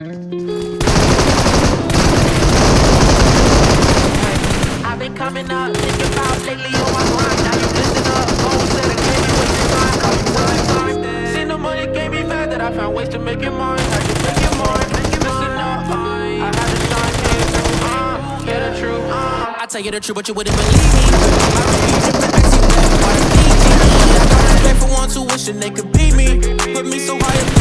I've been coming up, thinking about lately on my grind. Now you listen up, phone said I can't be wasting time. Call you one time. Seen the money gave me back that I found ways to make it mine. Had to make it mine. Listen up, uh, I had to shine here. Uh, yeah, the truth. Uh. I tell you the truth, but you wouldn't believe me. I refuse to back to that why me. I got respect for who wishing they could be me. Put me so high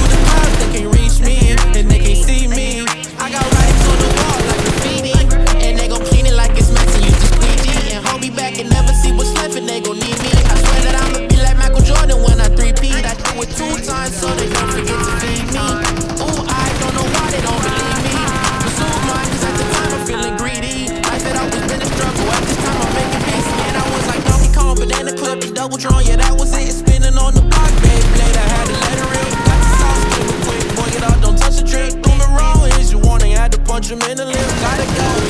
I swear that I'ma be like Michael Jordan when I 3P. I do it two times so they don't forget to feed me. Ooh, I don't know why they don't believe me. Pursue at the time I'm feeling greedy. Life had always been a struggle. At this time I'm making peace. I was like Donkey Kong, clip, double. Yeah, that was it. Spinning on the had to let it. Got the sauce, quick. Boy, don't touch the drink. Had to punch him in the. Gotta go,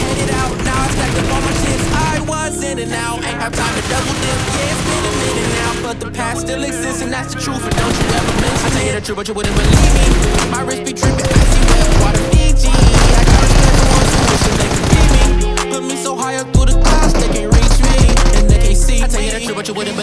but the past still exists and that's the truth and don't you ever miss me? I tell you the truth but you wouldn't believe me My wrist be dripping, I see red water Fiji I got the special one solution, they can beat me Put me so high up through the clouds they can't reach me And they can't see me I tell you the truth but you wouldn't believe me.